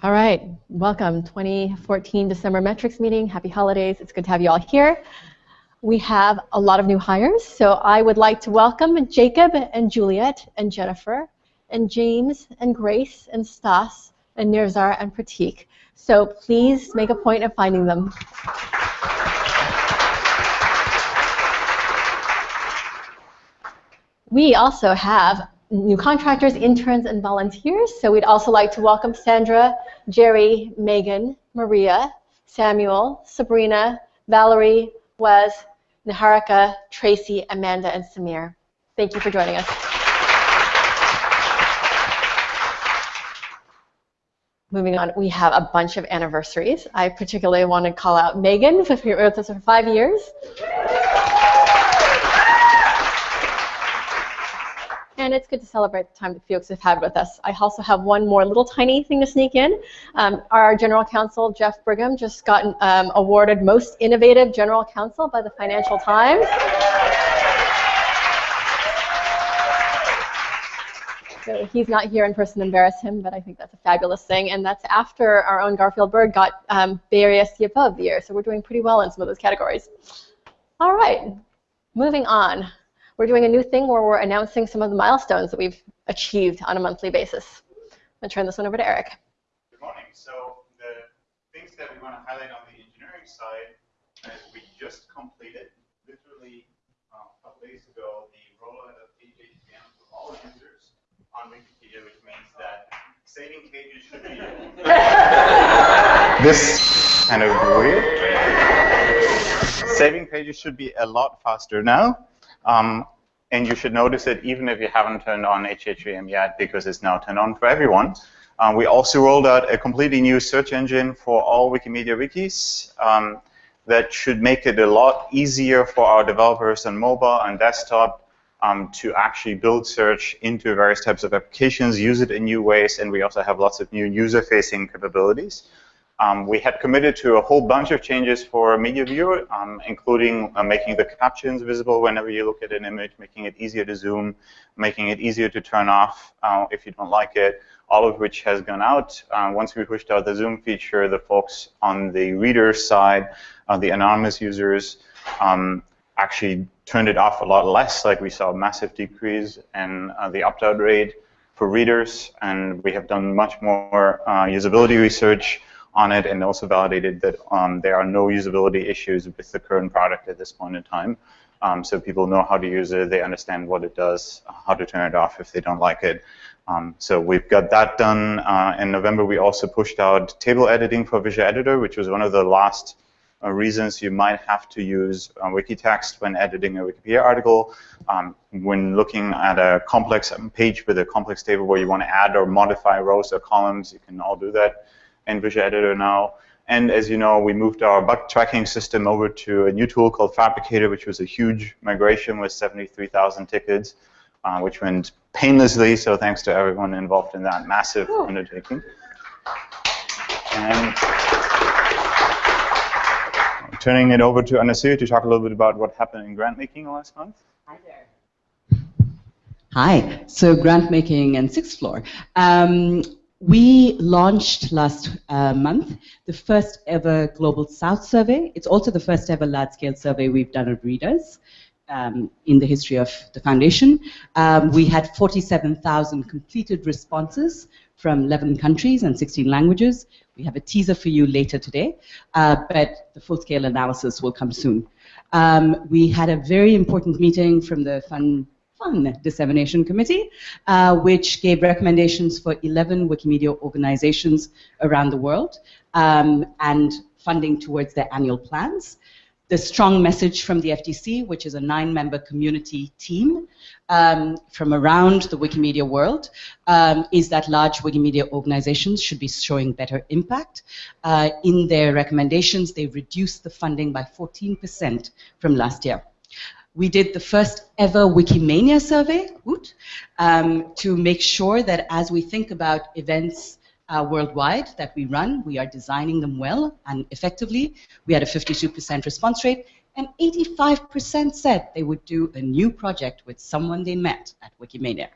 All right, welcome 2014 December metrics meeting. Happy holidays. It's good to have you all here. We have a lot of new hires, so I would like to welcome Jacob and Juliet and Jennifer and James and Grace and Stas and Nirzar and Pratik. So please make a point of finding them. We also have new contractors, interns, and volunteers. So we'd also like to welcome Sandra, Jerry, Megan, Maria, Samuel, Sabrina, Valerie, Wes, Niharika, Tracy, Amanda, and Samir. Thank you for joining us. Moving on, we have a bunch of anniversaries. I particularly want to call out Megan, who's been with us for five years. And it's good to celebrate the time that folks have had with us. I also have one more little tiny thing to sneak in. Um, our General Counsel, Geoff Brigham, just got um, awarded Most Innovative General Counsel by the Financial Times. So he's not here in person to embarrass him, but I think that's a fabulous thing. And that's after our own Garfield Byrd got um, Bay Area CFO of the Year. So we're doing pretty well in some of those categories. All right, moving on we're doing a new thing where we're announcing some of the milestones that we've achieved on a monthly basis. I'm going to turn this one over to Eric. Good morning. So the things that we want to highlight on the engineering side is we just completed, literally uh, a couple days ago, the rollout of HHVM to all users on Wikipedia, which means that saving pages should be this kind of weird. Saving pages should be a lot faster now. Um, and you should notice it even if you haven't turned on HHVM yet because it's now turned on for everyone. Um, we also rolled out a completely new search engine for all Wikimedia wikis um, that should make it a lot easier for our developers on mobile and desktop um, to actually build search into various types of applications, use it in new ways, and we also have lots of new user-facing capabilities. Um, we had committed to a whole bunch of changes for Media Viewer, um, including uh, making the captions visible whenever you look at an image, making it easier to zoom, making it easier to turn off uh, if you don't like it, all of which has gone out. Uh, once we pushed out the zoom feature, the folks on the reader side, uh, the anonymous users, um, actually turned it off a lot less, like we saw a massive decrease in uh, the opt-out rate for readers, and we have done much more uh, usability research on it and also validated that um, there are no usability issues with the current product at this point in time. Um, so people know how to use it, they understand what it does, how to turn it off if they don't like it. Um, so we've got that done. Uh, in November, we also pushed out table editing for Visual Editor, which was one of the last uh, reasons you might have to use uh, Wikitext when editing a Wikipedia article. Um, when looking at a complex page with a complex table where you want to add or modify rows or columns, you can all do that in Visual Editor now. And as you know, we moved our bug tracking system over to a new tool called Phabricator, which was a huge migration with 73,000 tickets, uh, which went painlessly. So thanks to everyone involved in that massive Ooh. undertaking. And turning it over to Anasuya to talk a little bit about what happened in grant making last month. Hi there. Hi. So grant making and sixth floor. Um, we launched last uh, month the first ever Global South survey. It's also the first ever large scale survey we've done of readers um, in the history of the foundation. Um, we had 47,000 completed responses from 11 countries and 16 languages. We have a teaser for you later today, uh, but the full scale analysis will come soon. Um, we had a very important meeting from the fund Funds Dissemination Committee, uh, which gave recommendations for 11 Wikimedia organizations around the world um, and funding towards their annual plans. The strong message from the FDC, which is a nine-member community team um, from around the Wikimedia world, um, is that large Wikimedia organizations should be showing better impact. Uh, in their recommendations, they reduced the funding by 14% from last year we did the first ever Wikimania survey um, to make sure that as we think about events uh, worldwide that we run, we are designing them well and effectively. We had a 52% response rate, and 85% said they would do a new project with someone they met at Wikimania.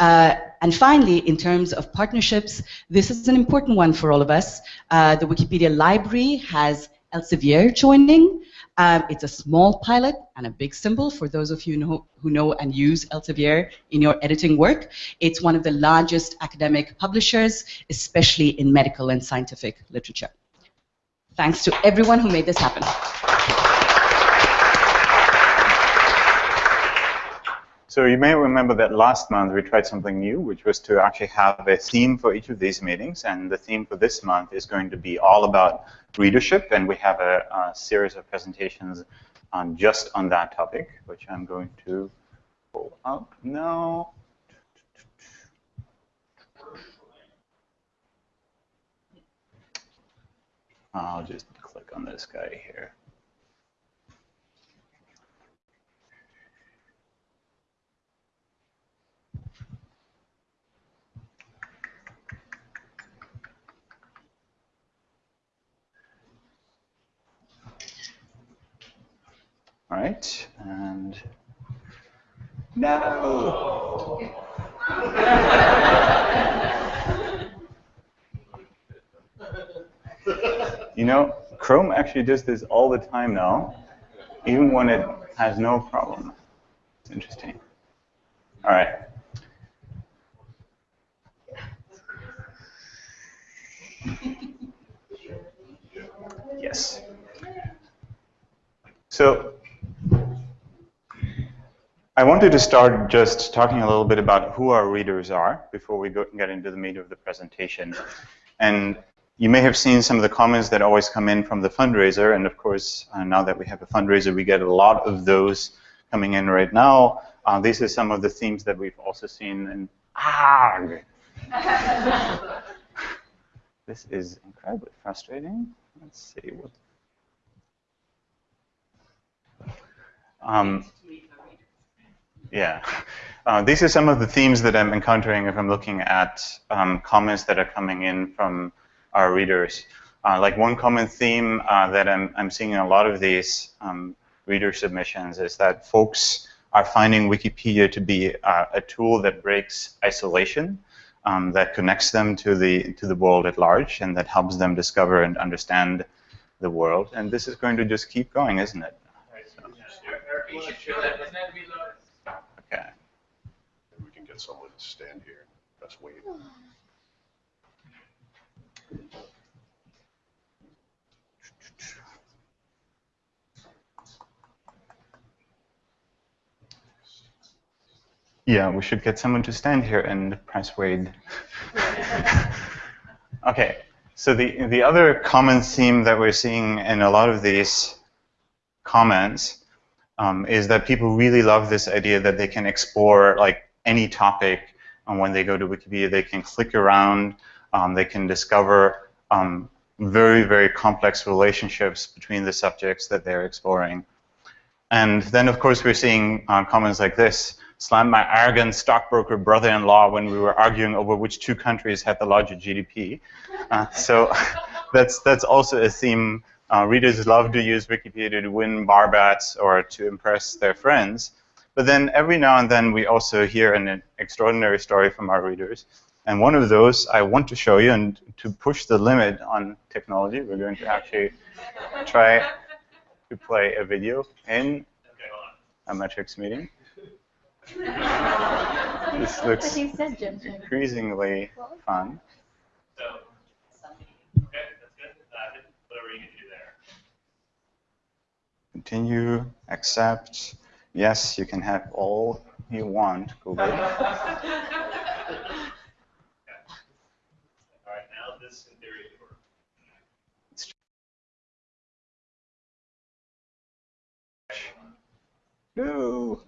Uh, and finally, in terms of partnerships, this is an important one for all of us. Uh, the Wikipedia library has Elsevier joining. Um, it's a small pilot and a big symbol for those of you know, who know and use Elsevier in your editing work. It's one of the largest academic publishers, especially in medical and scientific literature. Thanks to everyone who made this happen. So you may remember that last month we tried something new, which was to actually have a theme for each of these meetings. And the theme for this month is going to be all about readership. And we have a, a series of presentations on just on that topic, which I'm going to pull up now. I'll just click on this guy here. All right, and no. you know, Chrome actually does this all the time now, even when it has no problem. It's interesting. All right. Yes. So I wanted to start just talking a little bit about who our readers are before we go, get into the meat of the presentation. And you may have seen some of the comments that always come in from the fundraiser. And of course, uh, now that we have a fundraiser, we get a lot of those coming in right now. Uh, these are some of the themes that we've also seen in ARG. this is incredibly frustrating. Let's see what. Um, yeah. Uh, these are some of the themes that I'm encountering if I'm looking at um, comments that are coming in from our readers. Uh, like one common theme uh, that I'm, I'm seeing in a lot of these um, reader submissions is that folks are finding Wikipedia to be uh, a tool that breaks isolation, um, that connects them to the to the world at large, and that helps them discover and understand the world. And this is going to just keep going, isn't it? So. Okay. we can to stand here. That's wait. Yeah, we should get someone to stand here and press wait. okay, so the, the other common theme that we're seeing in a lot of these comments um, is that people really love this idea that they can explore like any topic and when they go to Wikipedia, they can click around, um, they can discover um, very, very complex relationships between the subjects that they're exploring. And then, of course, we're seeing uh, comments like this, slammed my arrogant stockbroker brother-in-law when we were arguing over which two countries had the larger GDP. Uh, so that's, that's also a theme uh, readers love to use Wikipedia to win barbats or to impress their friends. But then every now and then we also hear an extraordinary story from our readers. And one of those I want to show you, and to push the limit on technology, we're going to actually try to play a video in a metrics meeting. this looks increasingly fun. Continue, accept. Yes, you can have all you want, Google. All right, now this in theory works. No.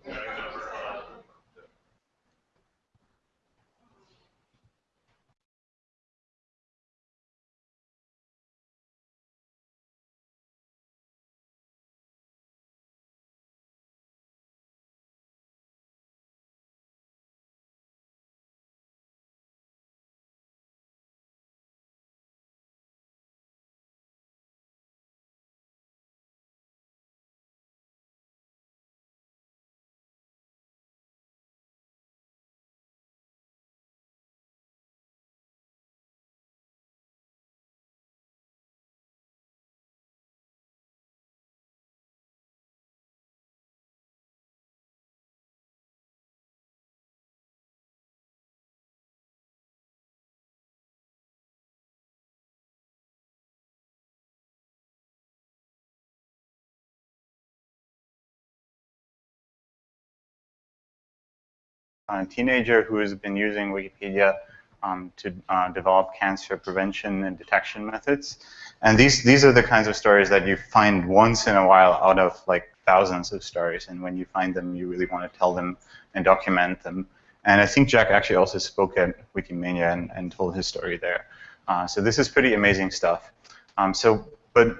A teenager who has been using Wikipedia um, to uh, develop cancer prevention and detection methods. And these these are the kinds of stories that you find once in a while out of like thousands of stories. And when you find them, you really want to tell them and document them. And I think Jack actually also spoke at Wikimania and, and told his story there. Uh, so this is pretty amazing stuff. Um, so, but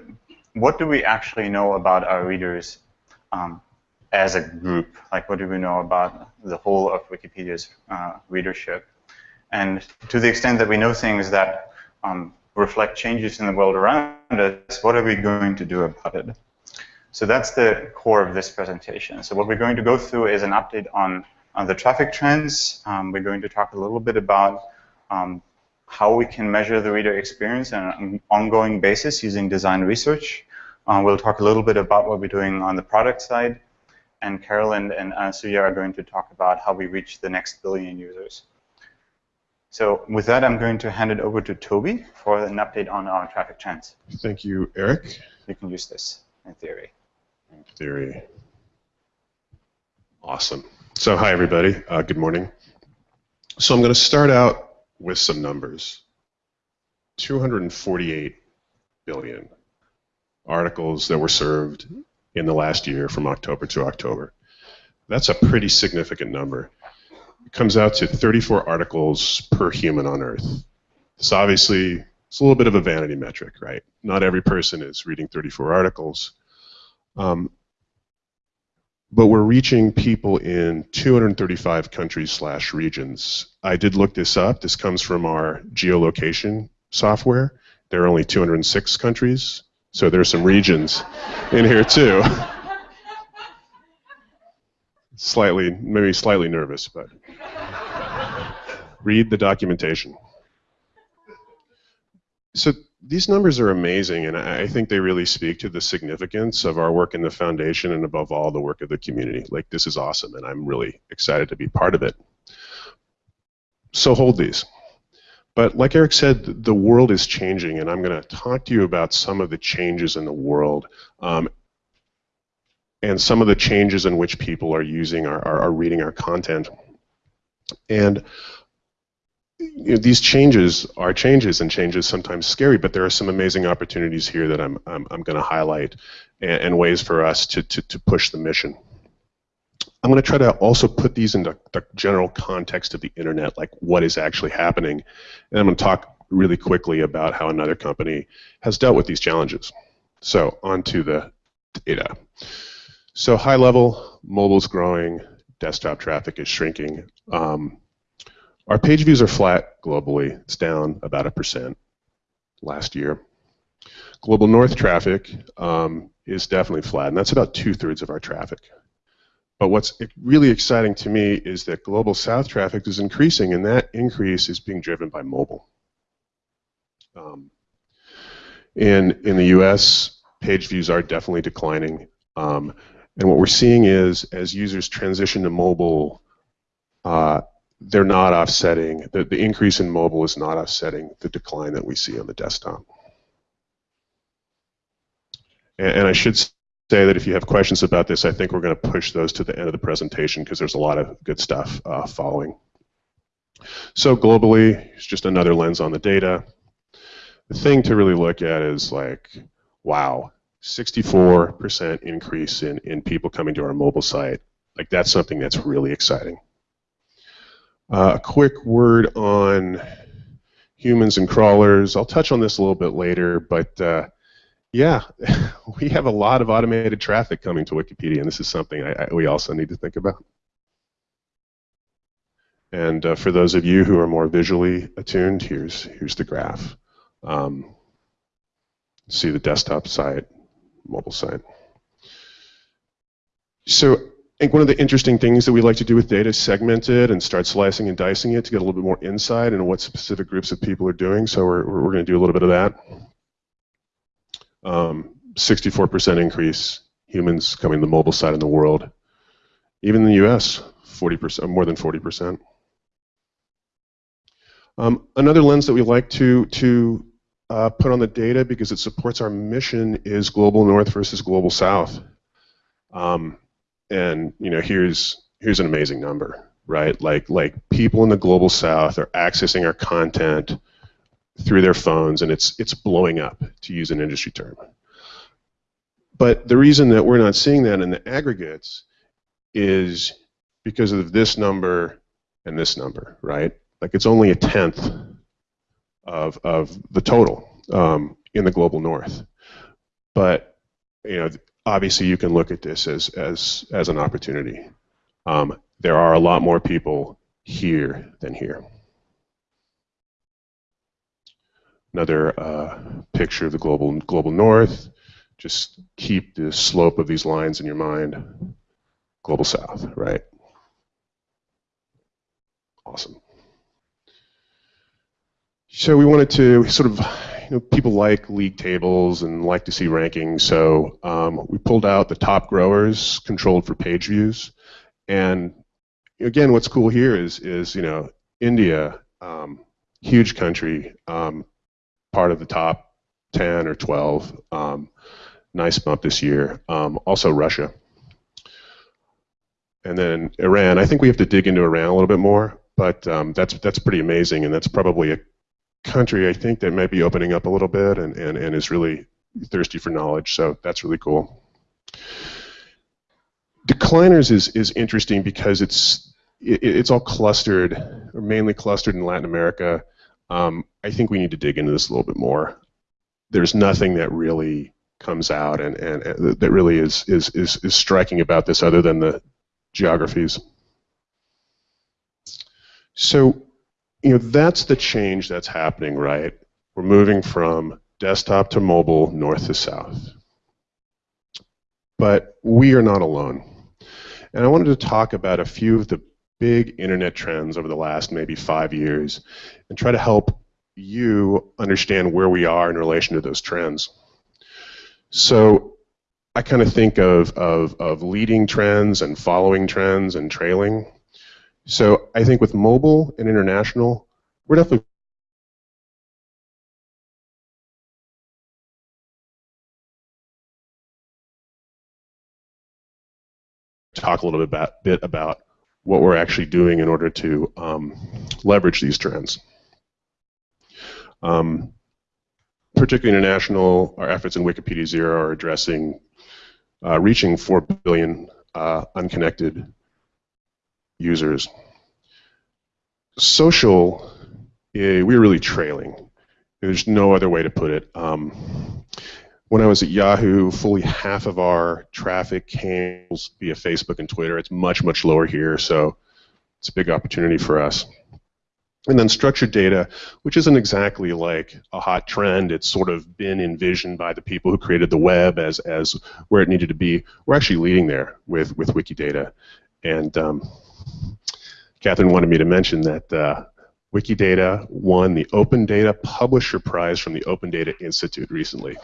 what do we actually know about our readers um, as a group? Like, what do we know about the whole of Wikipedia's uh, readership? And to the extent that we know things that um, reflect changes in the world around us, what are we going to do about it? So that's the core of this presentation. So what we're going to go through is an update on, on the traffic trends. Um, we're going to talk a little bit about um, how we can measure the reader experience on an ongoing basis using design research. Uh, we'll talk a little bit about what we're doing on the product side. And Carolyn and Suya are going to talk about how we reach the next billion users. So with that, I'm going to hand it over to Toby for an update on our traffic trends. Thank you, Eric. You can use this in theory In theory. Awesome. So hi, everybody. Uh, good morning. So I'm going to start out with some numbers. 248 billion articles that were served in the last year from October to October. That's a pretty significant number. It comes out to 34 articles per human on Earth. This obviously it's a little bit of a vanity metric, right? Not every person is reading 34 articles. Um, but we're reaching people in 235 countries slash regions. I did look this up. This comes from our geolocation software. There are only 206 countries, so there's some regions in here too. slightly, maybe slightly nervous, but read the documentation. So these numbers are amazing, and I think they really speak to the significance of our work in the foundation and above all the work of the community. Like this is awesome, and I'm really excited to be part of it. So hold these. But like Eric said, the world is changing, and I'm going to talk to you about some of the changes in the world um, and some of the changes in which people are using our, are, are reading our content. And you know, these changes are changes, and changes sometimes scary, but there are some amazing opportunities here that I'm, I'm, I'm going to highlight and, and, ways for us to, to, to push the mission. I'm going to try to also put these into the general context of the internet, like what is actually happening. And I'm going to talk really quickly about how another company has dealt with these challenges. So on to the data. So high level, mobile's growing, desktop traffic is shrinking. Um, our page views are flat globally. It's down about a percent last year. Global North traffic um, is definitely flat, and that's about two-thirds of our traffic. But what's really exciting to me is that Global South traffic is increasing, and that increase is being driven by mobile. Um, in, in the US, page views are definitely declining. Um, and what we're seeing is as users transition to mobile, uh, they're not offsetting, the, the increase in mobile is not offsetting the decline that we see on the desktop. And, and I should say that if you have questions about this, I think we're going to push those to the end of the presentation because there's a lot of good stuff uh, following. So globally, it's just another lens on the data. The thing to really look at is like, wow, 64% increase in, in people coming to our mobile site. Like that's something that's really exciting. Uh, a quick word on humans and crawlers. I'll touch on this a little bit later, but uh, yeah, we have a lot of automated traffic coming to Wikipedia, and this is something I, I, we also need to think about. And uh, for those of you who are more visually attuned, here's here's the graph. Um, see the desktop site, mobile site. So I think one of the interesting things that we like to do with data is segment it and start slicing and dicing it to get a little bit more insight into what specific groups of people are doing. So we're, we're going to do a little bit of that. 64% um, increase humans coming the mobile side in the world. Even in the U.S., 40%, more than 40%. Um, another lens that we like to to uh, put on the data because it supports our mission is global north versus global south. Um, and you know, here's here's an amazing number. right? Like like people in the global south are accessing our content through their phones, and it's it's blowing up, to use an industry term. But the reason that we're not seeing that in the aggregates is because of this number and this number, right? Like it's only a tenth of of the total um, in the global north. But you know, obviously, you can look at this as as as an opportunity. Um, there are a lot more people here than here. Another uh, picture of the global global north. Just keep the slope of these lines in your mind. Global south, right? Awesome. So we wanted to sort of, you know, people like league tables and like to see rankings. So um, we pulled out the top growers controlled for page views. And again, what's cool here is, is you know, India, um, huge country, um, part of the top 10 or 12. Um, nice bump this year. Um, also Russia. And then Iran. I think we have to dig into Iran a little bit more, but um, that's that's pretty amazing, and that's probably a country I think that might be opening up a little bit and, and, and is really thirsty for knowledge. So that's really cool. Decliners is, is interesting because it's it, it's all clustered, or mainly clustered in Latin America. Um, I think we need to dig into this a little bit more. There's nothing that really comes out and, and, and that really is, is, is, is striking about this other than the geographies. So, you know, that's the change that's happening, right? We're moving from desktop to mobile, north to south. But we are not alone. And I wanted to talk about a few of the big internet trends over the last maybe five years and try to help you understand where we are in relation to those trends. So I kind of think of, of, of leading trends and following trends and trailing. So I think with mobile and international, we're definitely talk a little bit about, bit about what we're actually doing in order to um, leverage these trends. Um, particularly international, our efforts in Wikipedia Zero are addressing uh, reaching 4 billion uh, unconnected users. Social, eh, we're really trailing. There's no other way to put it. Um, when I was at Yahoo, fully half of our traffic came via Facebook and Twitter. It's much, much lower here, so it's a big opportunity for us. And then structured data, which isn't exactly like a hot trend. It's sort of been envisioned by the people who created the web as, as where it needed to be. We're actually leading there with, with Wikidata. And um, Catherine wanted me to mention that uh, Wikidata won the Open Data Publisher Prize from the Open Data Institute recently,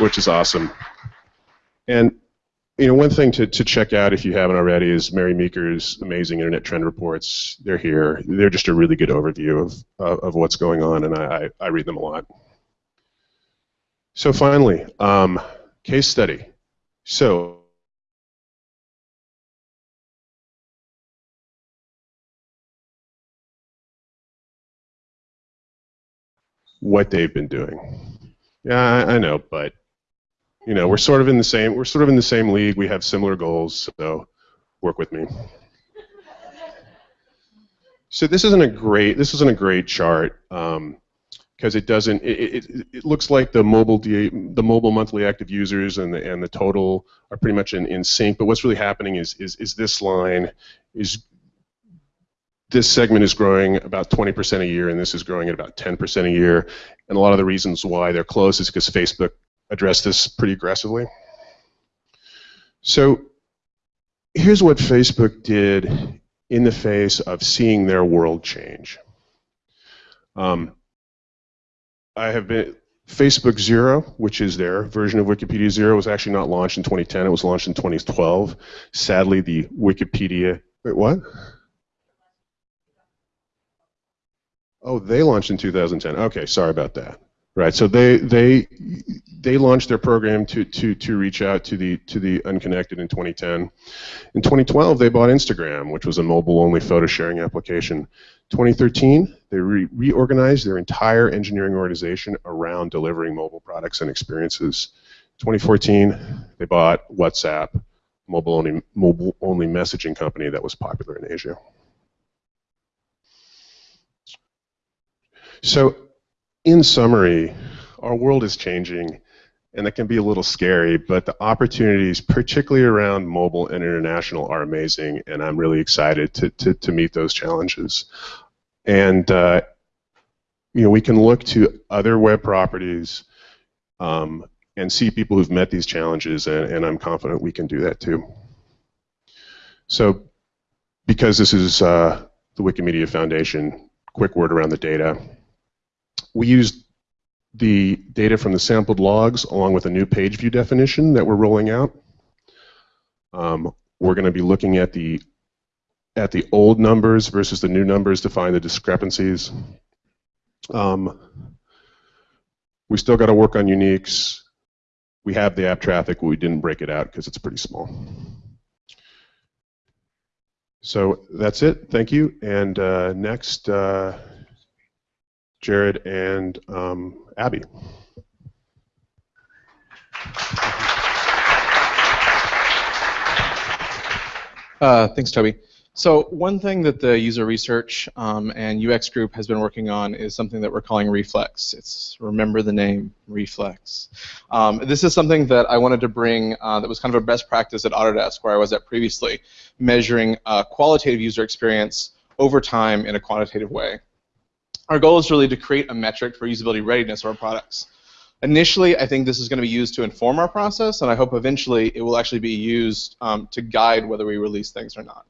which is awesome. And you know, one thing to, to check out if you haven't already is Mary Meeker's amazing internet trend reports. They're here. They're just a really good overview of, of what's going on, and I, I, I, read them a lot. So finally, um, case study. So what they've been doing. Yeah, I, I know, but you know, we're sort of in the same we're sort of in the same league. We have similar goals, so work with me. So this isn't a great this isn't a great chart because um, it doesn't it, it, it, looks like the mobile the mobile monthly active users and the and the total are pretty much in, in sync. But what's really happening is is is this line is this segment is growing about 20% a year, and this is growing at about 10% a year. And a lot of the reasons why they're close is because Facebook addressed this pretty aggressively. So here's what Facebook did in the face of seeing their world change. Um, I have been Facebook Zero, which is their version of Wikipedia Zero, was actually not launched in 2010. It was launched in 2012. Sadly, the Wikipedia wait what? Oh, they launched in 2010. Okay, sorry about that. Right. So they they they launched their program to, to, to reach out to the to the unconnected in 2010. In 2012, they bought Instagram, which was a mobile-only photo sharing application. 2013, they re- reorganized their entire engineering organization around delivering mobile products and experiences. 2014, they bought WhatsApp, mobile-only mobile-only messaging company that was popular in Asia. So, in summary, our world is changing, and it can be a little scary, but the opportunities, particularly around mobile and international, are amazing, and I'm really excited to, to, to meet those challenges. And uh, you know, we can look to other web properties um, and see people who've met these challenges, and, and, I'm confident we can do that too. So, because this is uh, the Wikimedia Foundation, quick word around the data. We used the data from the sampled logs along with a new page view definition that we're rolling out. Um, we're going to be looking at the at the old numbers versus the new numbers to find the discrepancies. Um, we still got to work on uniques. We have the app traffic, but we didn't break it out because it's pretty small. So that's it. Thank you. And uh, next, uh, Jared and um, Abby. Uh, thanks, Toby. So one thing that the user research um, and UX group has been working on is something that we're calling Reflex. It's remember the name Reflex. Um, this is something that I wanted to bring uh, that was kind of a best practice at Autodesk where I was at previously, measuring uh, qualitative user experience over time in a quantitative way. Our goal is really to create a metric for usability readiness of our products. Initially, I think this is going to be used to inform our process, and I hope eventually it will actually be used um, to guide whether we release things or not.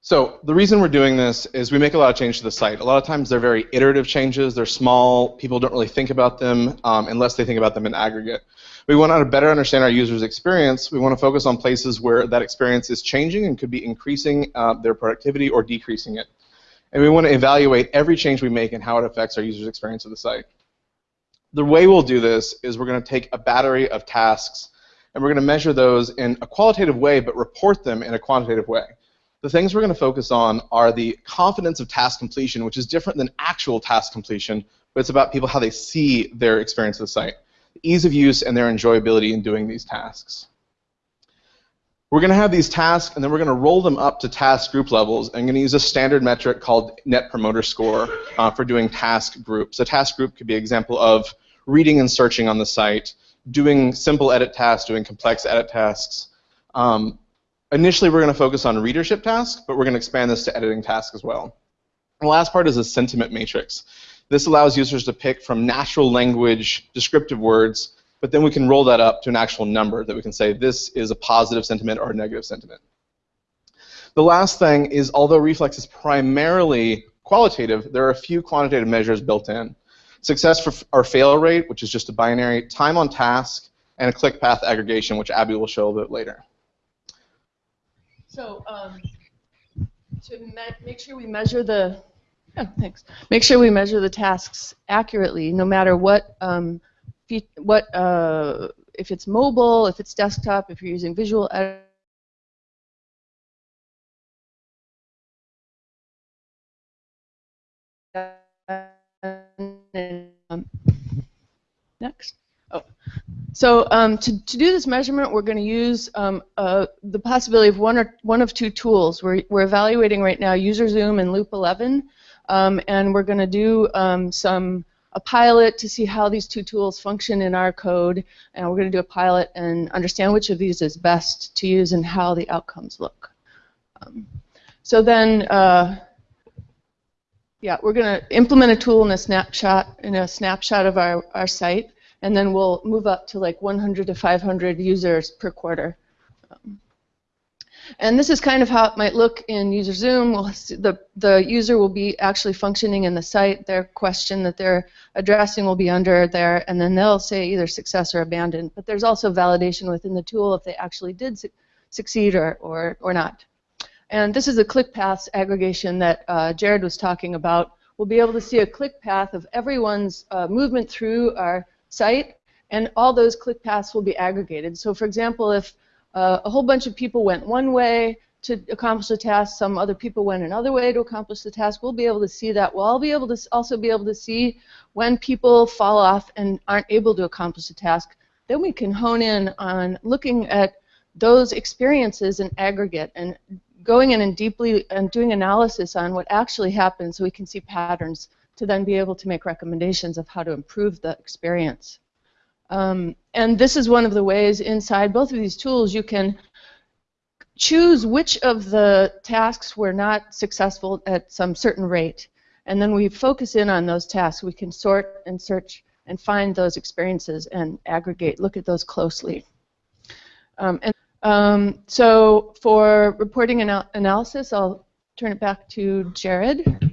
So the reason we're doing this is we make a lot of changes to the site. A lot of times they're very iterative changes. They're small. People don't really think about them um, unless they think about them in aggregate. We want to better understand our users' experience. We want to focus on places where that experience is changing and could be increasing uh, their productivity or decreasing it. And we want to evaluate every change we make and how it affects our users' experience of the site. The way we'll do this is we're going to take a battery of tasks and we're going to measure those in a qualitative way but report them in a quantitative way. The things we're going to focus on are the confidence of task completion, which is different than actual task completion, but it's about people how they see their experience of the site, the ease of use, and their enjoyability in doing these tasks. We're going to have these tasks, and then we're going to roll them up to task group levels. I'm going to use a standard metric called Net Promoter Score uh, for doing task groups. A task group could be an example of reading and searching on the site, doing simple edit tasks, doing complex edit tasks, um, Initially, we're going to focus on readership tasks, but we're going to expand this to editing tasks as well. The last part is a sentiment matrix. This allows users to pick from natural language descriptive words, but then we can roll that up to an actual number that we can say this is a positive sentiment or a negative sentiment. The last thing is, although Reflex is primarily qualitative, there are a few quantitative measures built in. Success for our fail rate, which is just a binary, time on task, and a click path aggregation, which Abby will show a bit later. So um, to make sure we measure the thanks. Make sure we measure the tasks accurately, no matter what um, what uh, if it's mobile, if it's desktop, if you're using visual editor. Um, next. Oh. So um, to, to do this measurement, we're going to use um, uh, the possibility of one or one of two tools. We're, we're evaluating right now UserZoom and Loop 11, um, and we're going to do um, some a pilot to see how these two tools function in our code, and we're going to do a pilot and understand which of these is best to use and how the outcomes look. Um, so then, uh, yeah, we're going to implement a tool in a snapshot in a snapshot of our, our site and then we'll move up to like 100 to 500 users per quarter. And this is kind of how it might look in UserZoom. We'll the, the user will be actually functioning in the site. Their question that they're addressing will be under there, and then they'll say either success or abandoned. But there's also validation within the tool if they actually did su succeed or, or, or not. And this is a click paths aggregation that uh, Jared was talking about. We'll be able to see a click path of everyone's uh, movement through our site, and all those click paths will be aggregated. So for example, if uh, a whole bunch of people went one way to accomplish the task, some other people went another way to accomplish the task, we'll be able to see that. We'll all be able to also be able to see when people fall off and aren't able to accomplish the task. Then we can hone in on looking at those experiences in aggregate and going in and deeply and doing analysis on what actually happened so we can see patterns to then be able to make recommendations of how to improve the experience. Um, and this is one of the ways inside both of these tools you can choose which of the tasks were not successful at some certain rate. And then we focus in on those tasks. We can sort and search and find those experiences and aggregate, look at those closely. Um, and um, so for reporting anal analysis, I'll turn it back to Jared.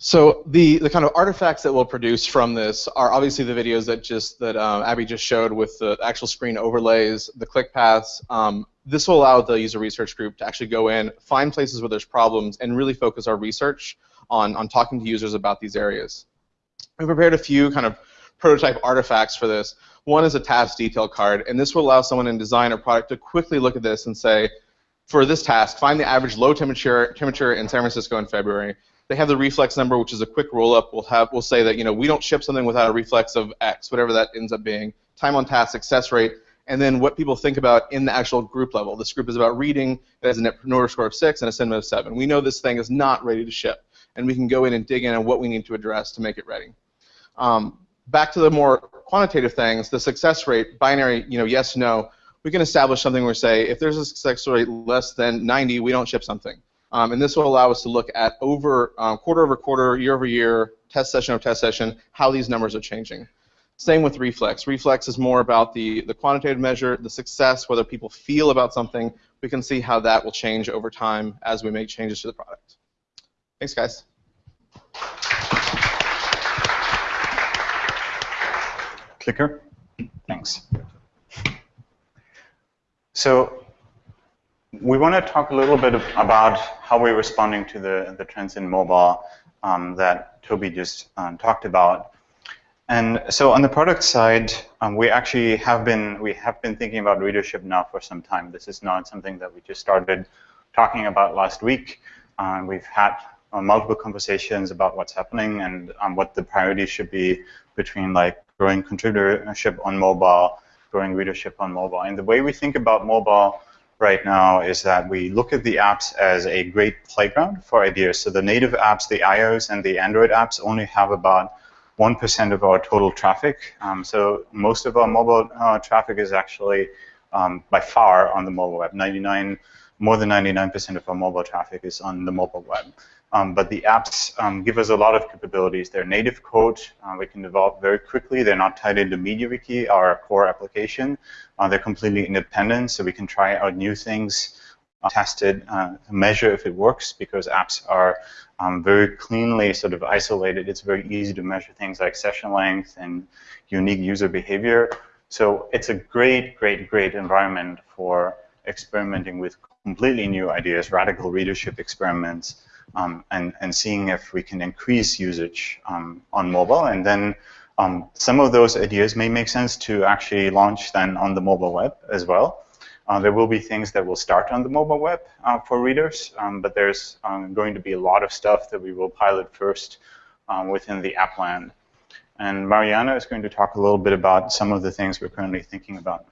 So the, the kind of artifacts that we'll produce from this are obviously the videos that just that um, Abby just showed with the actual screen overlays, the click paths. Um, this will allow the user research group to actually go in, find places where there's problems, and really focus our research on, on talking to users about these areas. We prepared a few kind of prototype artifacts for this. One is a task detail card, and this will allow someone in design or product to quickly look at this and say, for this task, find the average low temperature temperature in San Francisco in February they have the reflex number, which is a quick roll up. We'll have we'll say that you know we don't ship something without a reflex of X, whatever that ends up being. Time on task, success rate, and then what people think about in the actual group level. This group is about reading. It has a net promoter score of six and a sentiment of seven. We know this thing is not ready to ship, and we can go in and dig in on what we need to address to make it ready. Um, back to the more quantitative things, the success rate, binary, you know, yes, no. We can establish something where say if there's a success rate less than 90, we don't ship something. Um, and this will allow us to look at over um, quarter over quarter, year over year, test session over test session, how these numbers are changing. Same with reflex. Reflex is more about the, the quantitative measure, the success, whether people feel about something. We can see how that will change over time as we make changes to the product. Thanks, guys. Clicker. Thanks. So we want to talk a little bit about how we're responding to the, the trends in mobile um, that Toby just um, talked about. And so on the product side, um, we actually have been we have been thinking about readership now for some time. This is not something that we just started talking about last week. Um, we've had uh, multiple conversations about what's happening and um, what the priorities should be between like growing contributorship on mobile, growing readership on mobile. And the way we think about mobile right now is that we look at the apps as a great playground for ideas. So the native apps, the iOS and the Android apps only have about 1% of our total traffic. Um, so most of our mobile uh, traffic is actually um, by far on the mobile web. 99, more than 99% of our mobile traffic is on the mobile web. Um, but the apps um, give us a lot of capabilities. They're native code. Uh, we can develop very quickly. They're not tied into MediaWiki, our core application. Uh, they're completely independent, so we can try out new things, uh, test it, uh, measure if it works, because apps are um, very cleanly sort of isolated. It's very easy to measure things like session length and unique user behavior. So it's a great, great, great environment for experimenting with completely new ideas, radical readership experiments um, and, and seeing if we can increase usage um, on mobile. And then um, some of those ideas may make sense to actually launch then on the mobile web as well. Uh, there will be things that will start on the mobile web uh, for readers, um, but there's um, going to be a lot of stuff that we will pilot first um, within the app land. And Maryana is going to talk a little bit about some of the things we're currently thinking about.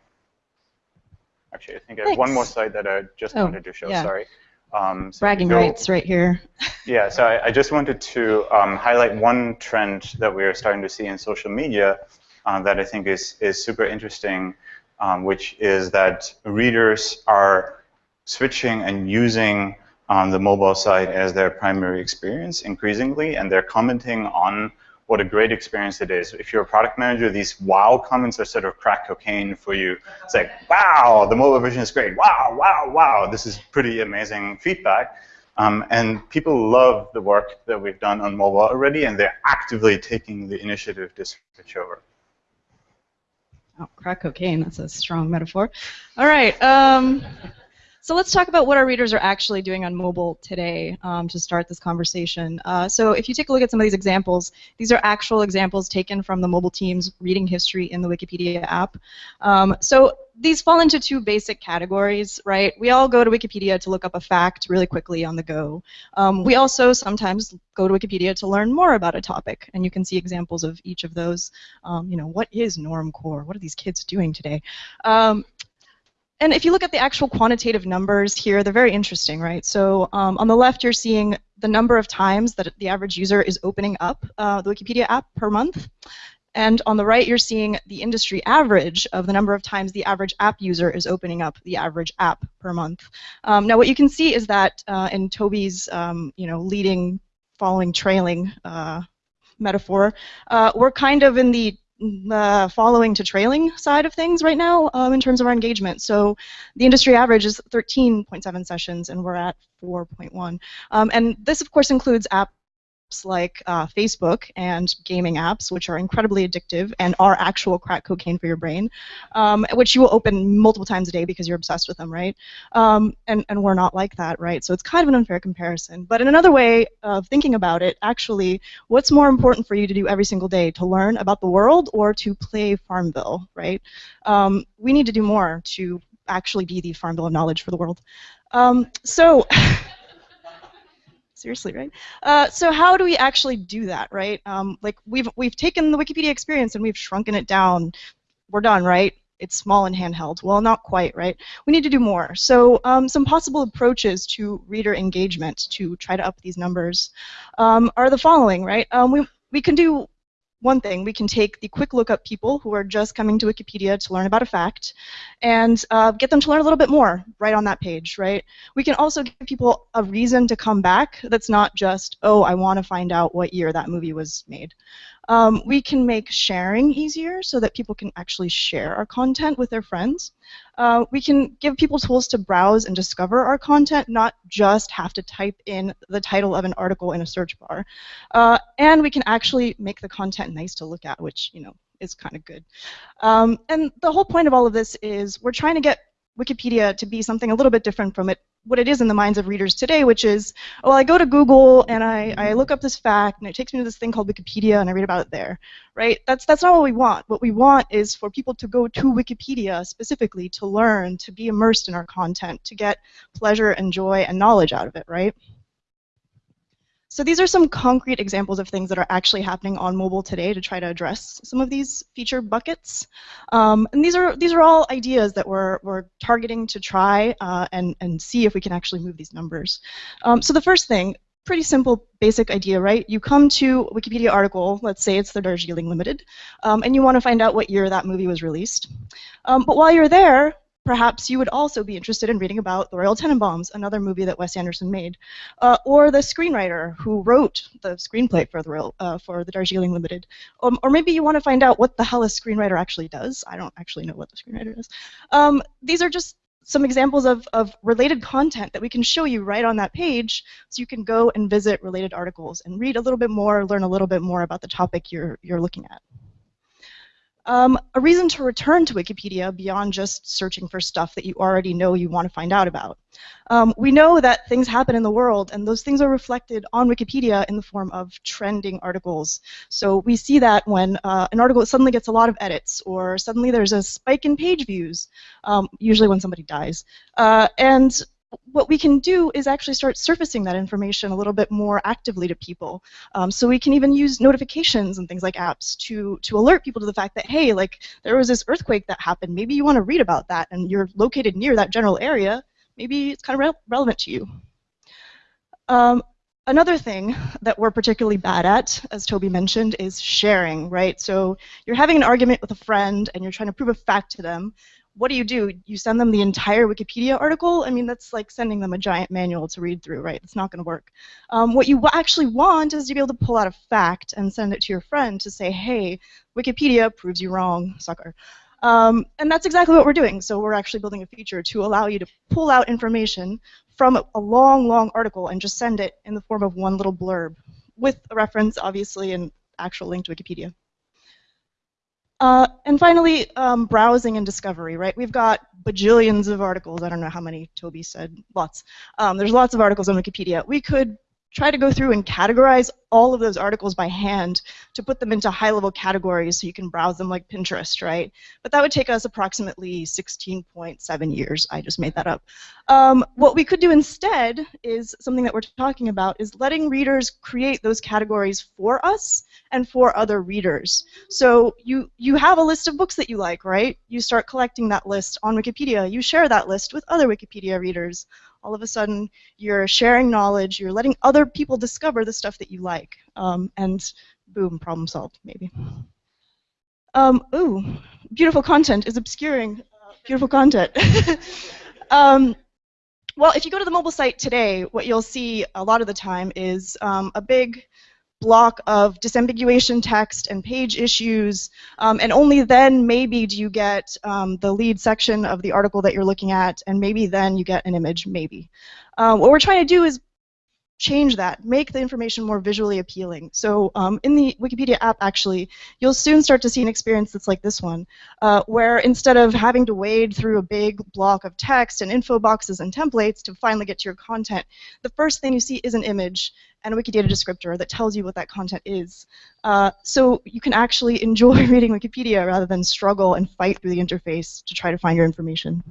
Actually, I think I have one more slide that I just oh, wanted to show, yeah. sorry. Um, so Bragging go, rights right here. yeah, so I, I just wanted to um, highlight one trend that we are starting to see in social media uh, that I think is, is super interesting, um, which is that readers are switching and using um, the mobile site as their primary experience increasingly, and they're commenting on what a great experience it is. If you're a product manager, these wow comments are sort of crack cocaine for you. It's like, wow, the mobile version is great. Wow, wow, wow. This is pretty amazing feedback. Um, and people love the work that we've done on mobile already, and they're actively taking the initiative to switch over. Oh, crack cocaine, that's a strong metaphor. All right. Um, So let's talk about what our readers are actually doing on mobile today um, to start this conversation. Uh, so if you take a look at some of these examples, these are actual examples taken from the mobile team's reading history in the Wikipedia app. Um, so these fall into two basic categories, right? We all go to Wikipedia to look up a fact really quickly on the go. Um, we also sometimes go to Wikipedia to learn more about a topic, and you can see examples of each of those. Um, you know, what is normcore? What are these kids doing today? Um, and if you look at the actual quantitative numbers here, they're very interesting, right? So um, on the left, you're seeing the number of times that the average user is opening up uh, the Wikipedia app per month. And on the right, you're seeing the industry average of the number of times the average app user is opening up the average app per month. Um, now, what you can see is that uh, in Toby's, um, you know, leading, following, trailing uh, metaphor, uh, we're kind of in the uh, following to trailing side of things right now um, in terms of our engagement. So the industry average is 13.7 sessions, and we're at 4.1. Um, and this, of course, includes app like uh, Facebook and gaming apps, which are incredibly addictive and are actual crack cocaine for your brain, um, which you will open multiple times a day because you're obsessed with them, right? Um, and, and we're not like that, right? So it's kind of an unfair comparison. But in another way of thinking about it, actually, what's more important for you to do every single day, to learn about the world or to play Farmville, right? Um, we need to do more to actually be the Farmville of knowledge for the world. Um, so. seriously, right? Uh, so how do we actually do that, right? Um, like we've we've taken the Wikipedia experience and we've shrunken it down. We're done, right? It's small and handheld. Well, not quite, right? We need to do more. So um, some possible approaches to reader engagement to try to up these numbers um, are the following, right? Um, we we can do one thing, we can take the quick lookup people who are just coming to Wikipedia to learn about a fact and uh, get them to learn a little bit more right on that page, right? We can also give people a reason to come back that's not just, oh, I want to find out what year that movie was made. Um, we can make sharing easier so that people can actually share our content with their friends. Uh, we can give people tools to browse and discover our content, not just have to type in the title of an article in a search bar. Uh, and we can actually make the content nice to look at, which, you know, is kind of good. Um, and the whole point of all of this is we're trying to get Wikipedia to be something a little bit different from it what it is in the minds of readers today, which is, oh, I go to Google and I, I look up this fact and it takes me to this thing called Wikipedia and I read about it there, right? That's that's not what we want. What we want is for people to go to Wikipedia specifically to learn, to be immersed in our content, to get pleasure and joy and knowledge out of it, right? So these are some concrete examples of things that are actually happening on mobile today to try to address some of these feature buckets. Um, and these are these are all ideas that we're, we're targeting to try uh, and, and see if we can actually move these numbers. Um, so the first thing, pretty simple basic idea, right? You come to a Wikipedia article, let's say it's the Darjeeling Limited, um, and you want to find out what year that movie was released. Um, but while you're there, perhaps you would also be interested in reading about The Royal Tenenbaums, another movie that Wes Anderson made, uh, or the screenwriter who wrote the screenplay for the Royal, uh, for the Darjeeling Limited, um, or maybe you want to find out what the hell a screenwriter actually does. I don't actually know what the screenwriter is. Um, these are just some examples of, of related content that we can show you right on that page so you can go and visit related articles and read a little bit more, learn a little bit more about the topic you're, you're looking at. Um, a reason to return to Wikipedia beyond just searching for stuff that you already know you want to find out about. Um, we know that things happen in the world, and those things are reflected on Wikipedia in the form of trending articles. So we see that when uh, an article suddenly gets a lot of edits, or suddenly there's a spike in page views, um, usually when somebody dies. Uh, and what we can do is actually start surfacing that information a little bit more actively to people. Um, so we can even use notifications and things like apps to, to alert people to the fact that, hey, like there was this earthquake that happened. Maybe you want to read about that and you're located near that general area. Maybe it's kind of re relevant to you. Um, Another thing that we're particularly bad at, as Toby mentioned, is sharing, right? So you're having an argument with a friend and you're trying to prove a fact to them what do you do? You send them the entire Wikipedia article? I mean, that's like sending them a giant manual to read through, right? It's not going to work. Um, what you actually want is to be able to pull out a fact and send it to your friend to say, hey, Wikipedia proves you wrong, sucker. Um, and that's exactly what we're doing. So we're actually building a feature to allow you to pull out information from a long, long article and just send it in the form of one little blurb with a reference, obviously, and actual link to Wikipedia. Uh, and finally, um, browsing and discovery, right? We've got bajillions of articles. I don't know how many Toby said, lots. Um, there's lots of articles on Wikipedia. We could try to go through and categorize all of those articles by hand to put them into high-level categories so you can browse them like Pinterest, right? But that would take us approximately 16.7 years. I just made that up. Um, what we could do instead is something that we're talking about is letting readers create those categories for us and for other readers. So you you have a list of books that you like, right? You start collecting that list on Wikipedia. You share that list with other Wikipedia readers all of a sudden you're sharing knowledge, you're letting other people discover the stuff that you like, um, and boom, problem solved, maybe. Um, ooh, beautiful content is obscuring uh, beautiful content. um, well, if you go to the mobile site today, what you'll see a lot of the time is um, a big block of disambiguation text and page issues, um, and only then maybe do you get um, the lead section of the article that you're looking at, and maybe then you get an image, maybe. Uh, what we're trying to do is change that, make the information more visually appealing. So um, in the Wikipedia app, actually, you'll soon start to see an experience that's like this one, uh, where instead of having to wade through a big block of text and info boxes and templates to finally get to your content, the first thing you see is an image and a Wikidata descriptor that tells you what that content is. Uh, so you can actually enjoy reading Wikipedia rather than struggle and fight through the interface to try to find your information.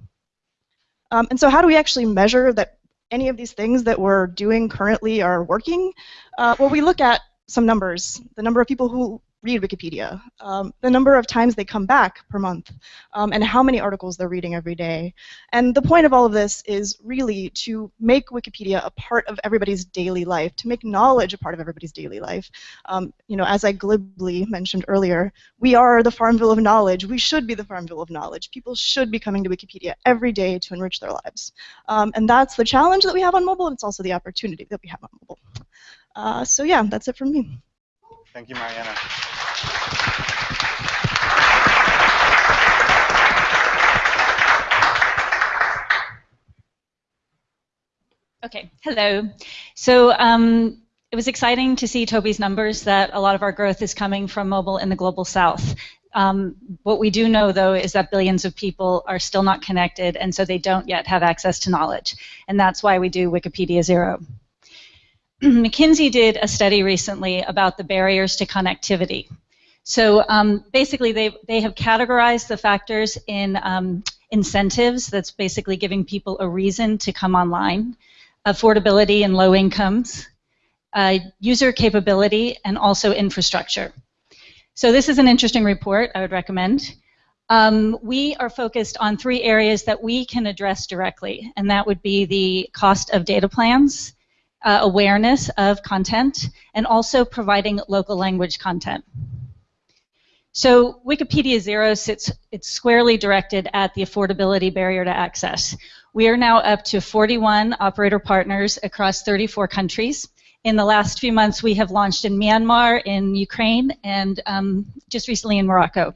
Um, and so how do we actually measure that any of these things that we're doing currently are working? Uh, well, we look at some numbers, the number of people who read Wikipedia, um, the number of times they come back per month, um, and how many articles they're reading every day. And the point of all of this is really to make Wikipedia a part of everybody's daily life, to make knowledge a part of everybody's daily life. Um, you know, as I glibly mentioned earlier, we are the Farmville of knowledge. We should be the Farmville of knowledge. People should be coming to Wikipedia every day to enrich their lives. Um, and that's the challenge that we have on mobile, and it's also the opportunity that we have on mobile. Uh, so yeah, that's it from me. Thank you, Maryana. Okay, hello. So um, it was exciting to see Toby's numbers that a lot of our growth is coming from mobile in the global south. Um, what we do know, though, is that billions of people are still not connected, and so they don't yet have access to knowledge. And that's why we do Wikipedia Zero. McKinsey did a study recently about the barriers to connectivity. So um, basically, they, they have categorized the factors in um, incentives, that's basically giving people a reason to come online, affordability and low incomes, uh, user capability, and also infrastructure. So this is an interesting report I would recommend. Um, we are focused on three areas that we can address directly, and that would be the cost of data plans, uh, awareness of content, and also providing local language content. So Wikipedia Zero sits, it's squarely directed at the affordability barrier to access. We are now up to 41 operator partners across 34 countries. In the last few months, we have launched in Myanmar, in Ukraine, and um, just recently in Morocco.